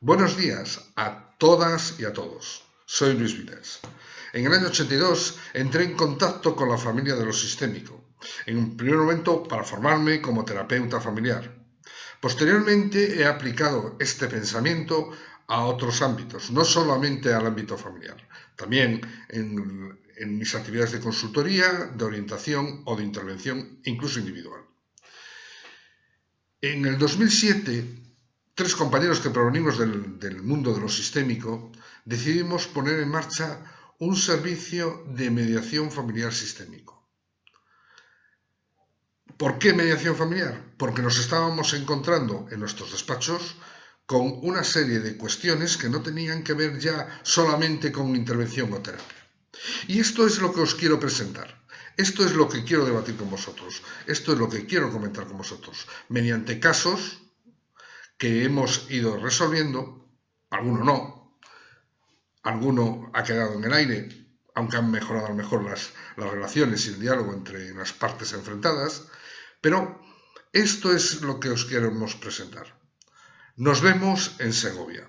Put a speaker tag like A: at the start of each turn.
A: Buenos días a todas y a todos. Soy Luis Viles. En el año 82 entré en contacto con la familia de lo sistémico, en un primer momento para formarme como terapeuta familiar. Posteriormente he aplicado este pensamiento a otros ámbitos, no solamente al ámbito familiar, también en, en mis actividades de consultoría, de orientación o de intervención, incluso individual. En el 2007 tres compañeros que provenimos del, mundo de lo sistémico, decidimos poner en marcha un servicio de mediación familiar sistémico. ¿Por qué mediación familiar? Porque nos estábamos encontrando en nuestros despachos con una serie de cuestiones que no tenían que ver ya solamente con intervención o terapia. Y esto es lo que os quiero presentar. Esto es lo que quiero debatir con vosotros. Esto es lo que quiero comentar con vosotros. Mediante casos que hemos ido resolviendo, alguno no, alguno ha quedado en el aire, aunque han mejorado a lo mejor las, las relaciones y el diálogo entre las partes enfrentadas, pero esto es lo que os queremos presentar. Nos vemos en Segovia.